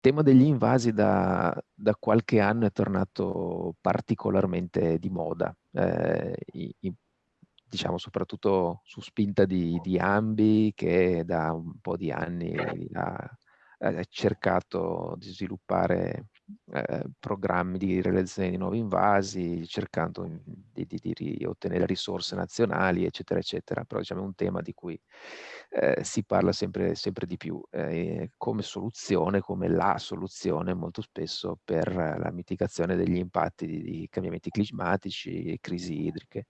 tema degli invasi da, da, qualche anno è tornato particolarmente di moda, eh, i, i, diciamo soprattutto su spinta di, di, Ambi che da un po' di anni ha, ha cercato di sviluppare eh, programmi di realizzazione di nuovi invasi, cercando di, di, di, ottenere risorse nazionali, eccetera, eccetera. Però diciamo è un tema di cui eh, si parla sempre, sempre di più eh, come soluzione, come la soluzione molto spesso per la mitigazione degli impatti di, di cambiamenti climatici e crisi idriche.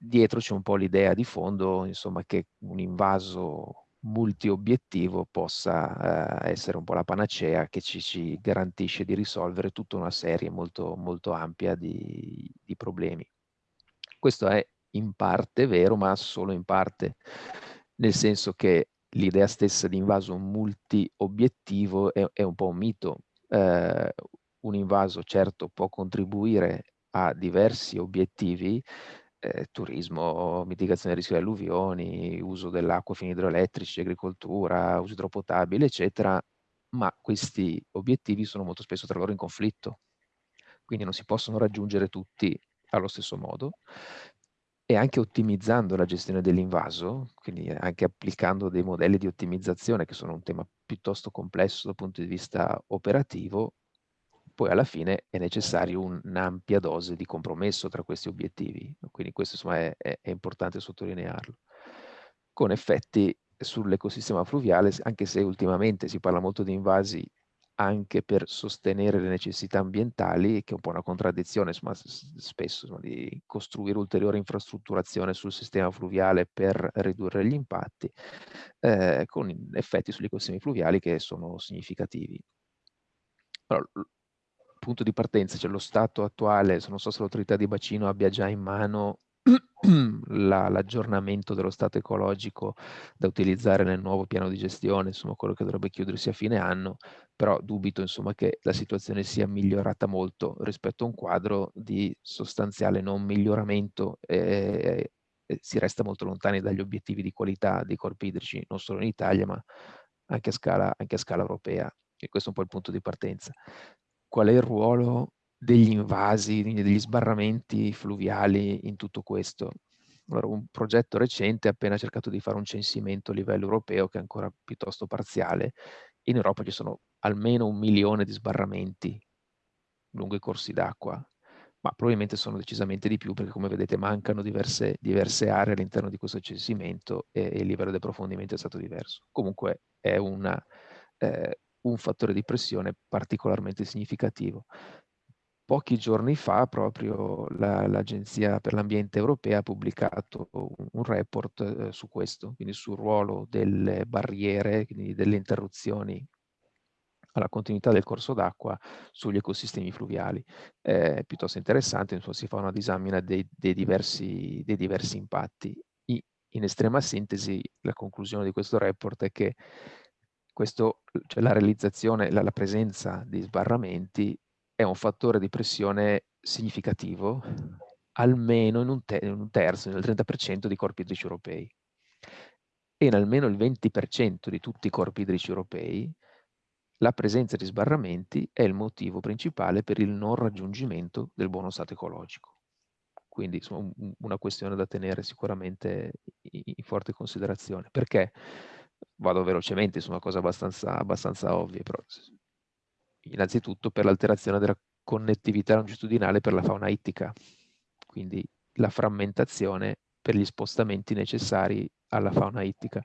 Dietro c'è un po' l'idea di fondo, insomma, che un invaso multi-obiettivo possa eh, essere un po' la panacea che ci, ci, garantisce di risolvere tutta una serie molto, molto ampia di, di problemi. Questo è in parte vero, ma solo in parte, nel senso che l'idea stessa di invaso multi-obiettivo è, è, un po' un mito. Eh, un invaso certo può contribuire a diversi obiettivi, eh, turismo, mitigazione del rischio di alluvioni, uso dell'acqua fini idroelettrici, agricoltura, uso idropotabile, eccetera, ma questi obiettivi sono molto spesso tra loro in conflitto, quindi non si possono raggiungere tutti allo stesso modo e anche ottimizzando la gestione dell'invaso, quindi anche applicando dei modelli di ottimizzazione che sono un tema piuttosto complesso dal punto di vista operativo, poi alla fine è necessario un'ampia dose di compromesso tra questi obiettivi, quindi questo insomma è, è, è importante sottolinearlo, con effetti sull'ecosistema fluviale, anche se ultimamente si parla molto di invasi anche per sostenere le necessità ambientali, che è un po' una contraddizione insomma, spesso insomma, di costruire ulteriore infrastrutturazione sul sistema fluviale per ridurre gli impatti, eh, con effetti sugli ecosistemi fluviali che sono significativi. Però, punto di partenza, cioè lo stato attuale, non so se l'autorità di bacino abbia già in mano l'aggiornamento dello stato ecologico da utilizzare nel nuovo piano di gestione, insomma quello che dovrebbe chiudersi a fine anno, però dubito insomma che la situazione sia migliorata molto rispetto a un quadro di sostanziale non miglioramento e, e si resta molto lontani dagli obiettivi di qualità dei corpi idrici, non solo in Italia ma anche a scala, anche a scala europea. E questo è un po' il punto di partenza qual è il ruolo degli invasi, degli sbarramenti fluviali in tutto questo. Allora, un progetto recente ha appena cercato di fare un censimento a livello europeo che è ancora piuttosto parziale. In Europa ci sono almeno un milione di sbarramenti lungo i corsi d'acqua, ma probabilmente sono decisamente di più perché come vedete mancano diverse, diverse aree all'interno di questo censimento e, e, il livello di approfondimento è stato diverso. Comunque è una, eh, un fattore di pressione particolarmente significativo. Pochi giorni fa proprio l'Agenzia la, per l'Ambiente Europea ha pubblicato un, un report eh, su questo, quindi sul ruolo delle barriere, quindi delle interruzioni alla continuità del corso d'acqua sugli ecosistemi fluviali. È piuttosto interessante, insomma, si fa una disamina dei, dei, diversi, dei diversi impatti. In estrema sintesi, la conclusione di questo report è che questo, cioè la realizzazione, la, la presenza di sbarramenti è un fattore di pressione significativo, almeno in un, te in un terzo, nel 30% di corpi idrici europei. E in almeno il 20% di tutti i corpi idrici europei la presenza di sbarramenti è il motivo principale per il non raggiungimento del buono stato ecologico. Quindi insomma, una questione da tenere sicuramente in forte considerazione. Perché? Vado velocemente una cosa abbastanza, abbastanza ovvia, però innanzitutto per l'alterazione della connettività longitudinale per la fauna ittica, quindi la frammentazione per gli spostamenti necessari alla fauna ittica.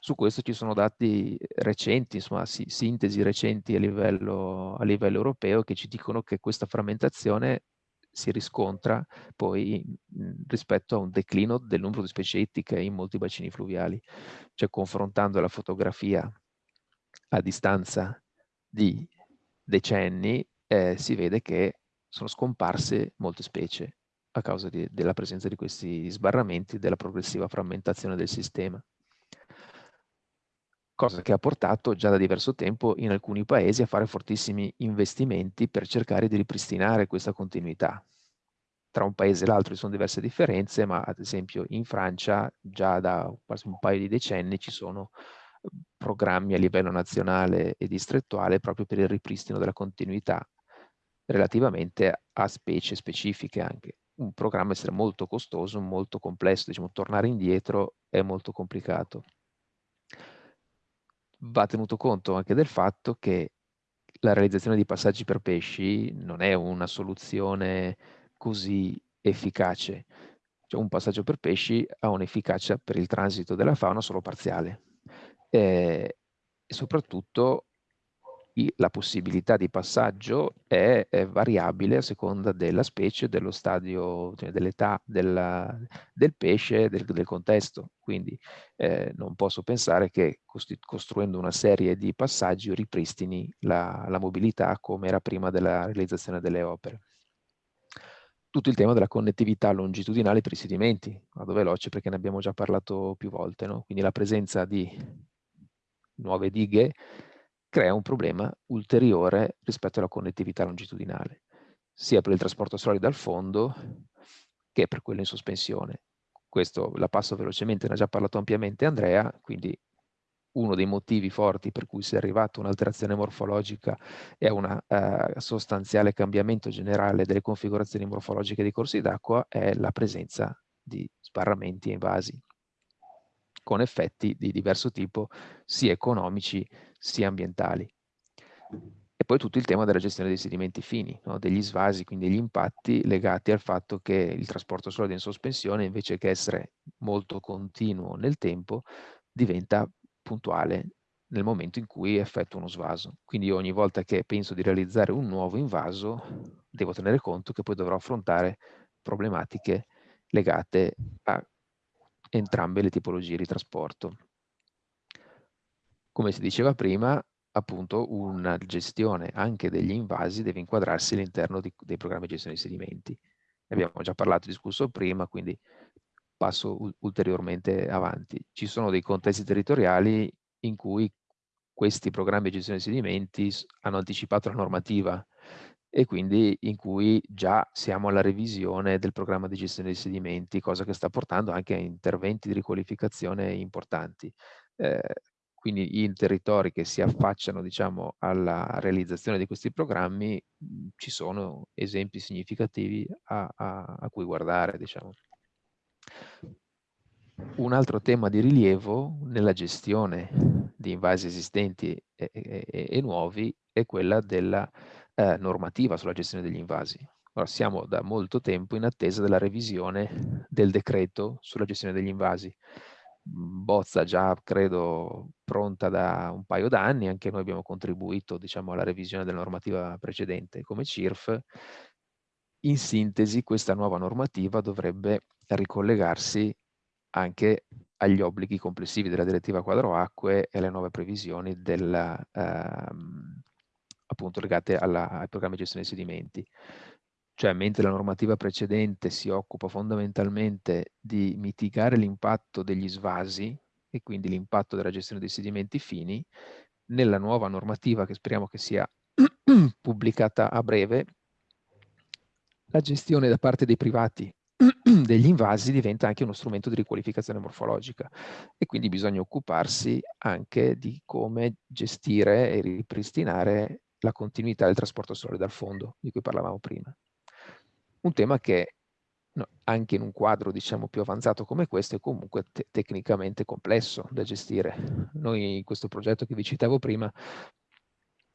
Su questo ci sono dati recenti, insomma, sintesi recenti a livello, a livello europeo che ci dicono che questa frammentazione si riscontra poi mhmm, rispetto a un declino del numero di specie ittiche in molti bacini fluviali. Cioè confrontando la fotografia a distanza di decenni eh, si vede che sono scomparse molte specie a causa di, della presenza di questi sbarramenti, della progressiva frammentazione del sistema cosa che ha portato già da diverso tempo in alcuni paesi a fare fortissimi investimenti per cercare di ripristinare questa continuità. Tra un paese e l'altro ci sono diverse differenze, ma ad esempio in Francia già da quasi un paio di decenni ci sono programmi a livello nazionale e distrettuale proprio per il ripristino della continuità relativamente a specie specifiche anche. Un programma essere molto costoso, molto complesso, diciamo tornare indietro è molto complicato. Va tenuto conto anche del fatto che la realizzazione di passaggi per pesci non è una soluzione così efficace. Cioè un passaggio per pesci ha un'efficacia per il transito della fauna solo parziale. Eh, e soprattutto la possibilità di passaggio è, è, variabile a seconda della specie, dello stadio, cioè dell'età del pesce, del, del contesto. Quindi eh, non posso pensare che costruendo una serie di passaggi ripristini la, la mobilità come era prima della realizzazione delle opere. Tutto il tema della connettività longitudinale per i sedimenti. Vado veloce perché ne abbiamo già parlato più volte. No? Quindi la presenza di nuove dighe crea un problema ulteriore rispetto alla connettività longitudinale, sia per il trasporto solido al fondo che per quello in sospensione. Questo la passo velocemente, ne ha già parlato ampiamente Andrea, quindi uno dei motivi forti per cui si è arrivato a un'alterazione morfologica e a un uh, sostanziale cambiamento generale delle configurazioni morfologiche dei corsi d'acqua è la presenza di sbarramenti e invasi con effetti di diverso tipo sia economici sia ambientali. E poi tutto il tema della gestione dei sedimenti fini, no? degli svasi, quindi degli impatti legati al fatto che il trasporto solido in sospensione, invece che essere molto continuo nel tempo, diventa puntuale nel momento in cui effettuo uno svaso. Quindi ogni volta che penso di realizzare un nuovo invaso, devo tenere conto che poi dovrò affrontare problematiche legate a entrambe le tipologie di trasporto. Come si diceva prima, appunto una gestione anche degli invasi deve inquadrarsi all'interno dei programmi di gestione dei sedimenti. Ne abbiamo già parlato e discusso prima, quindi passo ulteriormente avanti. Ci sono dei contesti territoriali in cui questi programmi di gestione dei sedimenti hanno anticipato la normativa e quindi in cui già siamo alla revisione del programma di gestione dei sedimenti, cosa che sta portando anche a interventi di riqualificazione importanti. Eh, quindi in territori che si affacciano diciamo, alla realizzazione di questi programmi mh, ci sono esempi significativi a, a, a cui guardare. Diciamo. Un altro tema di rilievo nella gestione di invasi esistenti e, e, e nuovi è quella della eh, normativa sulla gestione degli invasi. Ora, siamo da molto tempo in attesa della revisione del decreto sulla gestione degli invasi. Bozza già, credo, pronta da un paio d'anni, anche noi abbiamo contribuito diciamo, alla revisione della normativa precedente come CIRF. In sintesi, questa nuova normativa dovrebbe ricollegarsi anche agli obblighi complessivi della direttiva quadro acque e alle nuove previsioni della, ehm, appunto legate alla, ai programmi di gestione dei sedimenti. Cioè, mentre la normativa precedente si occupa fondamentalmente di mitigare l'impatto degli svasi e quindi l'impatto della gestione dei sedimenti fini, nella nuova normativa che speriamo che sia pubblicata a breve, la gestione da parte dei privati degli invasi diventa anche uno strumento di riqualificazione morfologica e quindi bisogna occuparsi anche di come gestire e ripristinare la continuità del trasporto solare dal fondo, di cui parlavamo prima. Un tema che no, anche in un quadro diciamo più avanzato come questo è comunque te tecnicamente complesso da gestire. Noi in questo progetto che vi citavo prima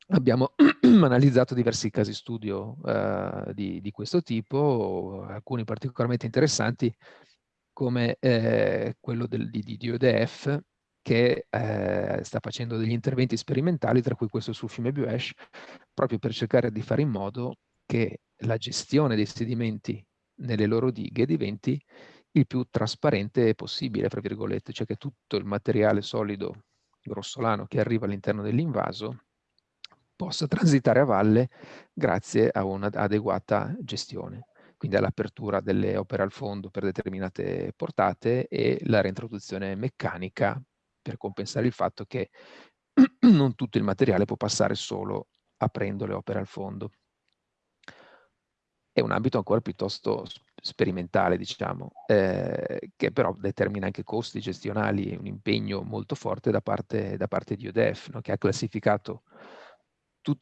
abbiamo analizzato diversi casi studio uh, di, di, questo tipo, alcuni particolarmente interessanti come eh, quello del, di, di ODF che eh, sta facendo degli interventi sperimentali, tra cui questo sul fiume Buesh, proprio per cercare di fare in modo che la gestione dei sedimenti nelle loro dighe diventi il più trasparente possibile, fra virgolette, cioè che tutto il materiale solido grossolano che arriva all'interno dell'invaso possa transitare a valle grazie a un'adeguata gestione quindi all'apertura delle opere al fondo per determinate portate e la reintroduzione meccanica per compensare il fatto che non tutto il materiale può passare solo aprendo le opere al fondo. È un ambito ancora piuttosto sperimentale, diciamo, eh, che però determina anche costi gestionali e un impegno molto forte da parte, da parte di UDF, no? che ha classificato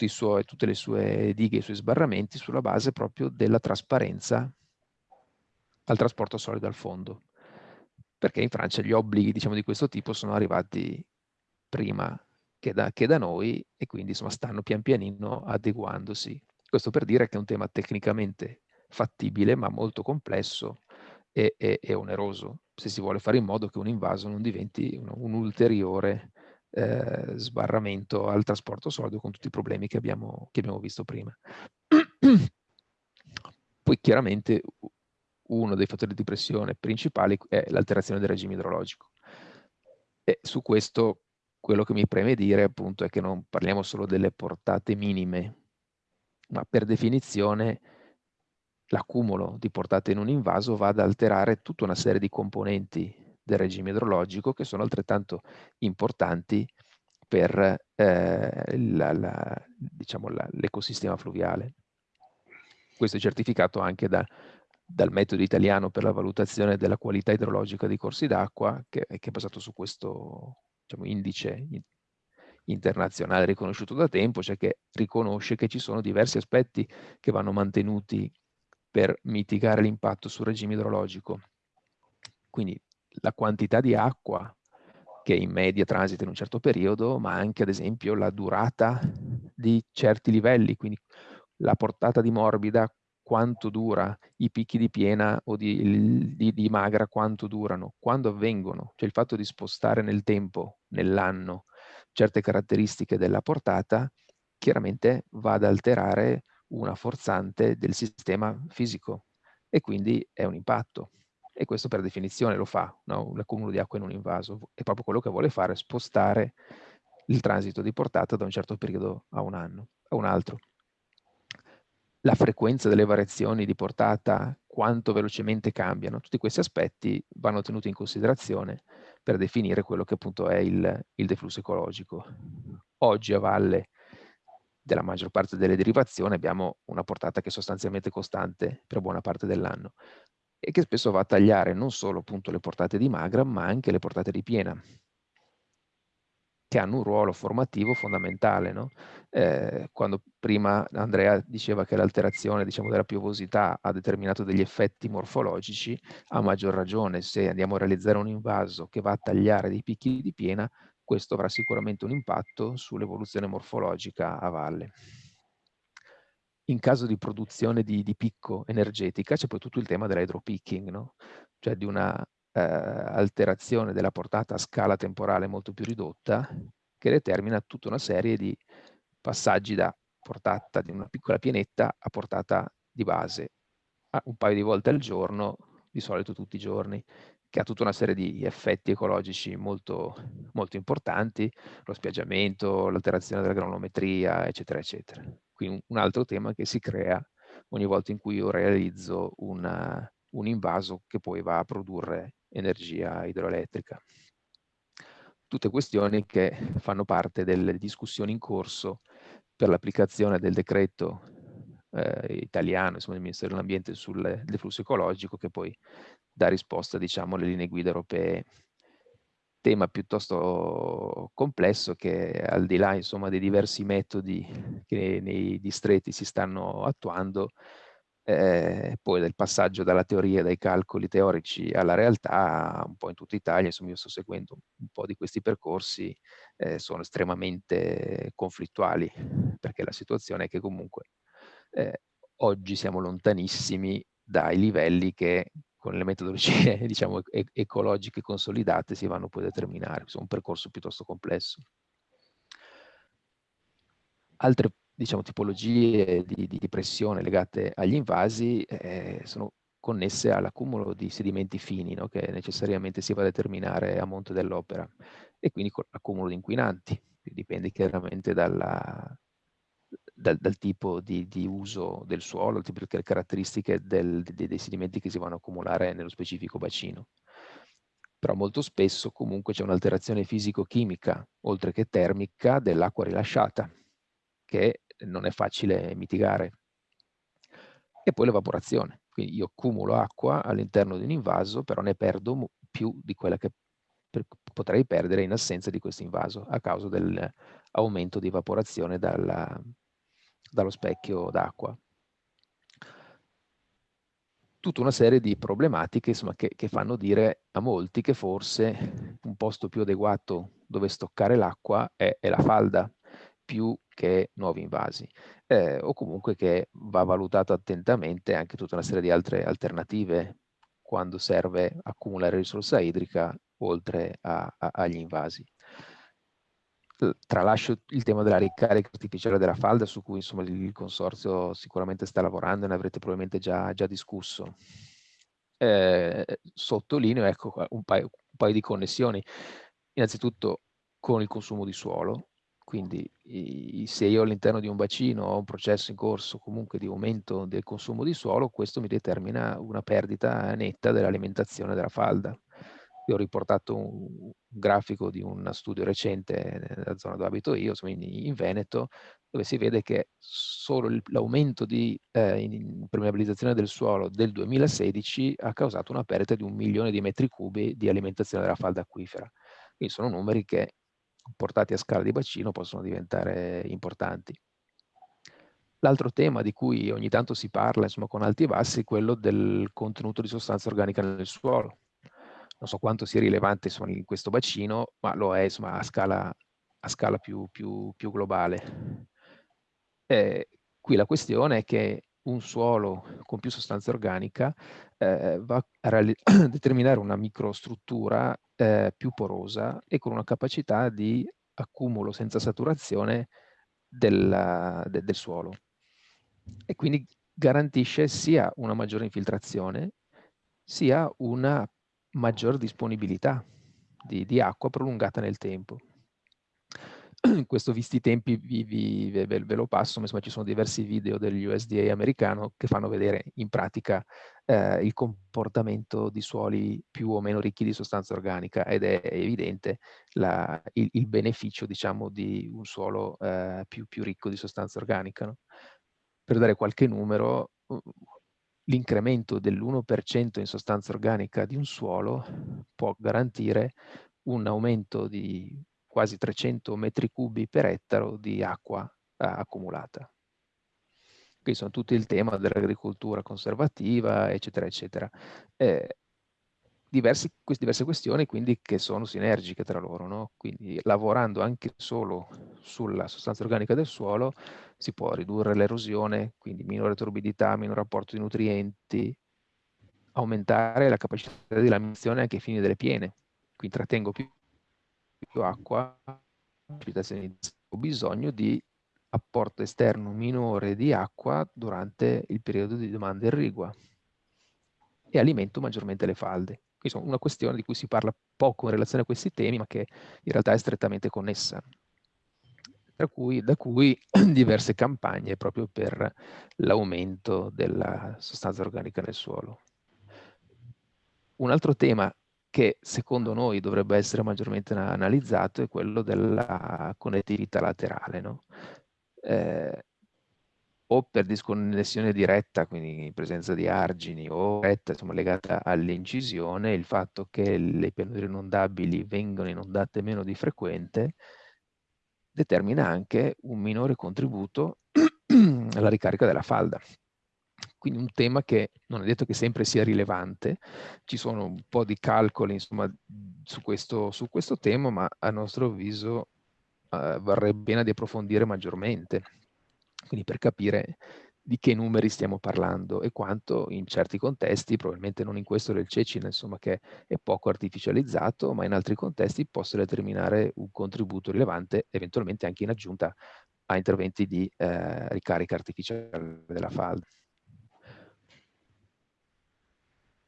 suoi, tutte le sue dighe e i suoi sbarramenti sulla base proprio della trasparenza al trasporto solido al fondo. Perché in Francia gli obblighi diciamo, di questo tipo sono arrivati prima che da, che da noi e quindi insomma, stanno pian pianino adeguandosi questo per dire che è un tema tecnicamente fattibile, ma molto complesso e, e, e oneroso, se si vuole fare in modo che un invaso non diventi un, un ulteriore eh, sbarramento al trasporto solido con tutti i problemi che abbiamo, che abbiamo visto prima. Poi chiaramente uno dei fattori di pressione principali è l'alterazione del regime idrologico. E su questo quello che mi preme dire appunto è che non parliamo solo delle portate minime ma per definizione l'accumulo di portate in un invaso va ad alterare tutta una serie di componenti del regime idrologico che sono altrettanto importanti per eh, diciamo l'ecosistema fluviale. Questo è certificato anche da, dal metodo italiano per la valutazione della qualità idrologica dei corsi d'acqua, che, che, è basato su questo diciamo, indice internazionale riconosciuto da tempo, cioè che riconosce che ci sono diversi aspetti che vanno mantenuti per mitigare l'impatto sul regime idrologico. Quindi la quantità di acqua che in media transita in un certo periodo, ma anche ad esempio la durata di certi livelli, quindi la portata di morbida, quanto dura, i picchi di piena o di, di, di magra, quanto durano, quando avvengono, cioè il fatto di spostare nel tempo, nell'anno, certe caratteristiche della portata, chiaramente va ad alterare una forzante del sistema fisico e quindi è un impatto. E questo per definizione lo fa, no? l'accumulo di acqua in un invaso. È proprio quello che vuole fare, spostare il transito di portata da un certo periodo a un anno, a un altro. La frequenza delle variazioni di portata, quanto velocemente cambiano, tutti questi aspetti vanno tenuti in considerazione per definire quello che appunto è il, il deflusso ecologico. Oggi a valle della maggior parte delle derivazioni abbiamo una portata che è sostanzialmente costante per buona parte dell'anno e che spesso va a tagliare non solo appunto le portate di magra ma anche le portate di piena che hanno un ruolo formativo fondamentale. No? Eh, quando prima Andrea diceva che l'alterazione diciamo, della piovosità ha determinato degli effetti morfologici, a maggior ragione se andiamo a realizzare un invaso che va a tagliare dei picchi di piena, questo avrà sicuramente un impatto sull'evoluzione morfologica a valle. In caso di produzione di, di picco energetica c'è poi tutto il tema dell'hydropicking, no? cioè di una eh, alterazione della portata a scala temporale molto più ridotta che determina tutta una serie di passaggi da portata di una piccola pianetta a portata di base un paio di volte al giorno, di solito tutti i giorni, che ha tutta una serie di effetti ecologici molto, molto importanti, lo spiaggiamento, l'alterazione della granulometria, eccetera, eccetera. Quindi un altro tema che si crea ogni volta in cui io realizzo una, un invaso che poi va a produrre energia idroelettrica. Tutte questioni che fanno parte delle discussioni in corso per l'applicazione del decreto eh, italiano, insomma, del Ministero dell'Ambiente sul deflusso ecologico che poi dà risposta diciamo, alle linee guida europee. Tema piuttosto complesso che al di là insomma, dei diversi metodi che nei distretti si stanno attuando, eh, poi del passaggio dalla teoria, dai calcoli teorici alla realtà, un po' in tutta Italia, insomma io sto seguendo un po' di questi percorsi, eh, sono estremamente conflittuali, perché la situazione è che comunque eh, oggi siamo lontanissimi dai livelli che con le metodologie diciamo, e ecologiche consolidate si vanno poi a determinare, insomma un percorso piuttosto complesso. Altre diciamo, tipologie di, di, pressione legate agli invasi eh, sono connesse all'accumulo di sedimenti fini no? che necessariamente si va a determinare a monte dell'opera e quindi con l'accumulo di inquinanti, dipende chiaramente dalla, dal, dal, tipo di, di, uso del suolo, di caratteristiche del, dei, dei sedimenti che si vanno a accumulare nello specifico bacino. Però molto spesso comunque c'è un'alterazione fisico-chimica, oltre che termica, dell'acqua rilasciata, che non è facile mitigare. E poi l'evaporazione, quindi io accumulo acqua all'interno di un invaso, però ne perdo più di quella che potrei perdere in assenza di questo invaso, a causa dell'aumento di evaporazione dalla, dallo specchio d'acqua. Tutta una serie di problematiche insomma, che, che, fanno dire a molti che forse un posto più adeguato dove stoccare l'acqua è, è, la falda. Più che nuovi invasi eh, o comunque che va valutato attentamente anche tutta una serie di altre alternative quando serve accumulare risorsa idrica oltre a, a, agli invasi tralascio il tema della ricarica artificiale della falda su cui insomma, il consorzio sicuramente sta lavorando e ne avrete probabilmente già, già discusso. Eh, sottolineo ecco, un, paio, un paio di connessioni. Innanzitutto con il consumo di suolo, quindi se io all'interno di un bacino ho un processo in corso comunque di aumento del consumo di suolo, questo mi determina una perdita netta dell'alimentazione della falda. Io ho riportato un, grafico di un studio recente nella zona dove abito io, in Veneto, dove si vede che solo l'aumento di eh, impermeabilizzazione del suolo del 2016 ha causato una perdita di un milione di metri cubi di alimentazione della falda acquifera. Quindi sono numeri che portati a scala di bacino possono diventare importanti. L'altro tema di cui ogni tanto si parla insomma, con alti e bassi è quello del contenuto di sostanza organica nel suolo non so quanto sia rilevante insomma, in questo bacino, ma lo è insomma, a scala, a scala più, più, più, globale. Eh, qui la questione è che un suolo con più sostanza organica eh, va a determinare una microstruttura eh, più porosa e con una capacità di accumulo senza saturazione del, de, del suolo. E quindi garantisce sia una maggiore infiltrazione sia una maggior disponibilità di, di acqua prolungata nel tempo. Questo visti i tempi vi, vi, ve, ve, lo passo, insomma ci sono diversi video degli USDA americano che fanno vedere in pratica eh, il comportamento di suoli più o meno ricchi di sostanza organica ed è evidente la, il, il, beneficio diciamo di un suolo eh, più, più, ricco di sostanza organica. No? Per dare qualche numero, l'incremento dell'1% in sostanza organica di un suolo può garantire un aumento di quasi 300 metri cubi per ettaro di acqua eh, accumulata. Qui sono tutti il tema dell'agricoltura conservativa, eccetera, eccetera. Eh, diversi, diverse questioni quindi che sono sinergiche tra loro, no? quindi lavorando anche solo sulla sostanza organica del suolo si può ridurre l'erosione, quindi minore torbidità, minore apporto di nutrienti, aumentare la capacità di laminazione anche ai fini delle piene, quindi trattengo più, più acqua, ho bisogno di apporto esterno minore di acqua durante il periodo di domanda irrigua e alimento maggiormente le falde. Quindi una questione di cui si parla poco in relazione a questi temi, ma che in realtà è strettamente connessa. Cui, da cui diverse campagne proprio per l'aumento della sostanza organica nel suolo. Un altro tema che secondo noi dovrebbe essere maggiormente analizzato è quello della connettività laterale. No? Eh, o per disconnessione diretta, quindi in presenza di argini, o diretta, insomma, legata all'incisione, il fatto che le pianure inondabili vengono inondate meno di frequente determina anche un minore contributo alla ricarica della falda. Quindi un tema che non è detto che sempre sia rilevante, ci sono un po' di calcoli insomma, su, questo, su questo tema, ma a nostro avviso eh, varrebbe bene di approfondire maggiormente quindi per capire di che numeri stiamo parlando e quanto in certi contesti, probabilmente non in questo del Cecina, insomma che è poco artificializzato, ma in altri contesti possa determinare un contributo rilevante, eventualmente anche in aggiunta a interventi di eh, ricarica artificiale della falda.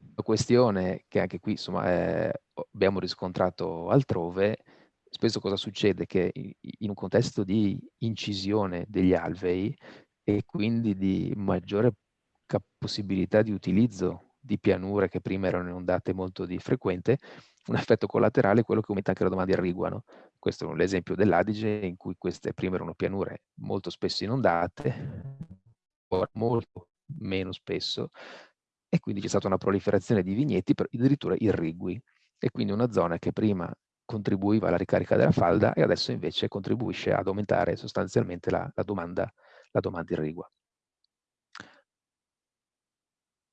La questione che anche qui insomma, eh, abbiamo riscontrato altrove spesso cosa succede? Che in un contesto di incisione degli alvei e quindi di maggiore possibilità di utilizzo di pianure che prima erano inondate molto di frequente, un effetto collaterale è quello che aumenta anche la domanda irrigua. No? Questo è l'esempio dell'Adige in cui queste prima erano pianure molto spesso inondate, ora molto meno spesso, e quindi c'è stata una proliferazione di vigneti addirittura irrigui. E quindi una zona che prima contribuiva alla ricarica della falda e adesso invece contribuisce ad aumentare sostanzialmente la, la, domanda, la domanda irrigua.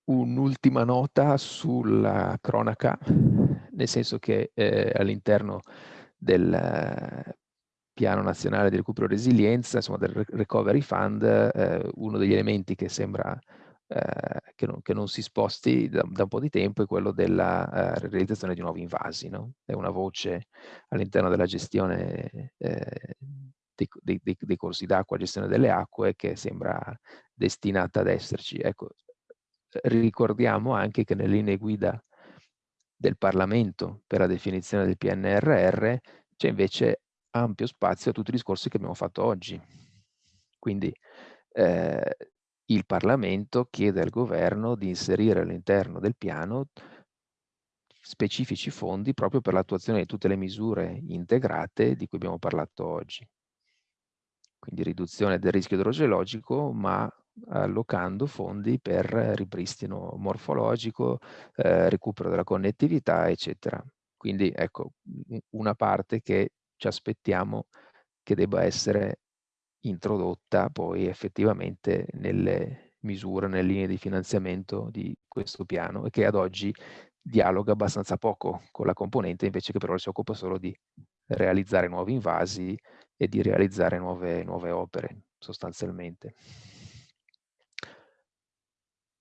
Un'ultima nota sulla cronaca, nel senso che eh, all'interno del eh, Piano Nazionale di Recupero e Resilienza, insomma del Recovery Fund, eh, uno degli elementi che sembra eh, che, non, che, non, si sposti da, da, un po' di tempo è quello della uh, realizzazione di nuovi invasi. No? È una voce all'interno della gestione eh, dei, dei, dei, corsi d'acqua, gestione delle acque, che sembra destinata ad esserci. Ecco, ricordiamo anche che nelle linee guida del Parlamento per la definizione del PNRR c'è invece ampio spazio a tutti i discorsi che abbiamo fatto oggi. Quindi eh, il Parlamento chiede al governo di inserire all'interno del piano specifici fondi proprio per l'attuazione di tutte le misure integrate di cui abbiamo parlato oggi. Quindi riduzione del rischio idrogeologico, ma allocando fondi per ripristino morfologico, eh, recupero della connettività, eccetera. Quindi ecco, una parte che ci aspettiamo che debba essere introdotta poi effettivamente nelle misure, nelle linee di finanziamento di questo piano e che ad oggi dialoga abbastanza poco con la componente invece che però si occupa solo di realizzare nuovi invasi e di realizzare nuove, nuove opere sostanzialmente.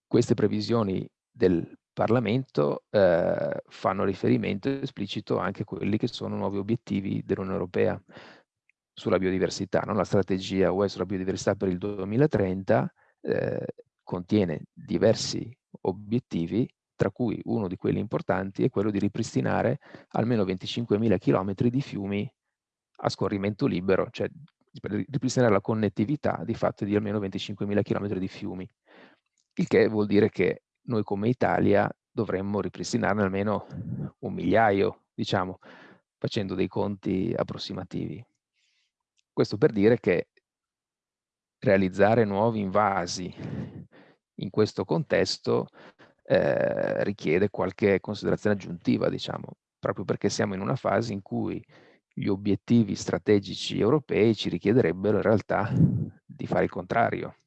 Queste previsioni del Parlamento eh, fanno riferimento esplicito anche a quelli che sono nuovi obiettivi dell'Unione Europea sulla biodiversità. No? La strategia UE sulla biodiversità per il 2030 eh, contiene diversi obiettivi, tra cui uno di quelli importanti è quello di ripristinare almeno 25.000 km di fiumi a scorrimento libero, cioè ripristinare la connettività di fatto di almeno 25.000 km di fiumi, il che vuol dire che noi come Italia dovremmo ripristinarne almeno un migliaio, diciamo, facendo dei conti approssimativi. Questo per dire che realizzare nuovi invasi in questo contesto eh, richiede qualche considerazione aggiuntiva, diciamo, proprio perché siamo in una fase in cui gli obiettivi strategici europei ci richiederebbero in realtà di fare il contrario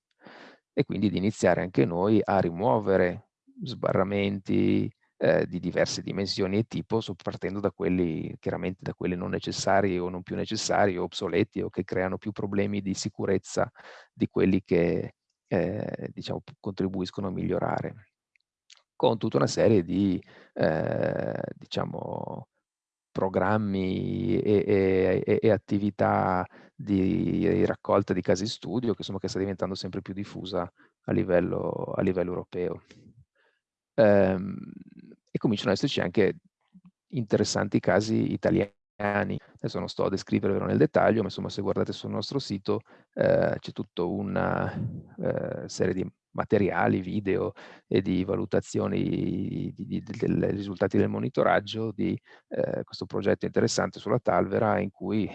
e quindi di iniziare anche noi a rimuovere sbarramenti, eh, di diverse dimensioni e tipo, partendo da quelli, chiaramente da quelli non necessari o non più necessari o obsoleti o che creano più problemi di sicurezza di quelli che eh, diciamo, contribuiscono a migliorare. Con tutta una serie di eh, diciamo, programmi e, e, e, attività di raccolta di casi studio che, insomma, che sta diventando sempre più diffusa a livello, a livello europeo. Ehm, e cominciano ad esserci anche interessanti casi italiani. Adesso non sto a descrivervelo nel dettaglio, ma insomma se guardate sul nostro sito eh, c'è tutta una eh, serie di materiali, video e di valutazioni dei risultati del monitoraggio di eh, questo progetto interessante sulla Talvera in cui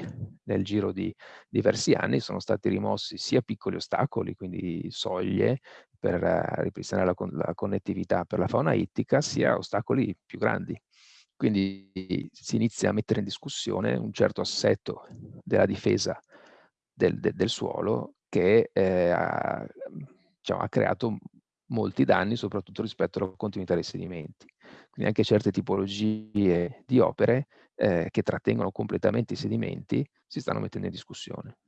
nel giro di diversi anni sono stati rimossi sia piccoli ostacoli, quindi soglie per uh, ripristinare la, con la connettività per la fauna ittica, sia ostacoli più grandi. Quindi si inizia a mettere in discussione un certo assetto della difesa del, de, del suolo che eh, ha, diciamo, ha, creato molti danni, soprattutto rispetto alla continuità dei sedimenti. Quindi anche certe tipologie di opere eh, che trattengono completamente i sedimenti si stanno mettendo in discussione.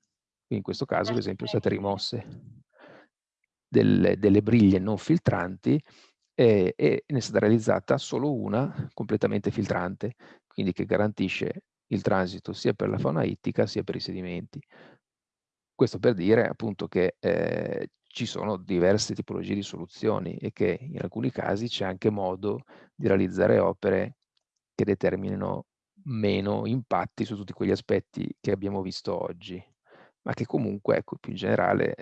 Quindi in questo caso, ad esempio, sono state rimosse delle, delle briglie non filtranti e, e ne è stata realizzata solo una completamente filtrante, quindi che garantisce il transito sia per la fauna ittica sia per i sedimenti. Questo per dire appunto che eh, ci sono diverse tipologie di soluzioni e che in alcuni casi c'è anche modo di realizzare opere che determinino meno impatti su tutti quegli aspetti che abbiamo visto oggi ma che comunque, ecco, più in generale,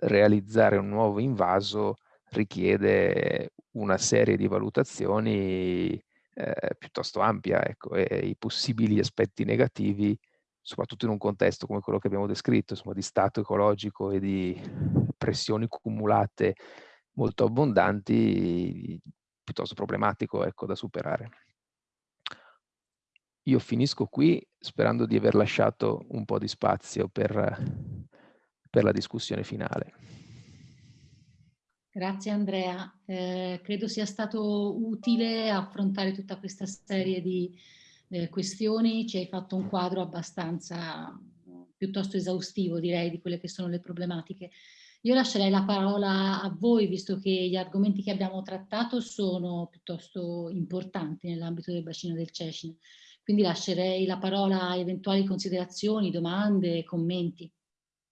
realizzare un nuovo invaso richiede una serie di valutazioni eh, piuttosto ampia, ecco, e i possibili aspetti negativi, soprattutto in un contesto come quello che abbiamo descritto, insomma, di stato ecologico e di pressioni cumulate molto abbondanti, piuttosto problematico ecco, da superare. Io finisco qui sperando di aver lasciato un po' di spazio per, per la discussione finale. Grazie Andrea, eh, credo sia stato utile affrontare tutta questa serie di eh, questioni, ci hai fatto un quadro abbastanza piuttosto esaustivo direi di quelle che sono le problematiche. Io lascerei la parola a voi visto che gli argomenti che abbiamo trattato sono piuttosto importanti nell'ambito del bacino del Cecine, quindi lascerei la parola a eventuali considerazioni, domande, commenti.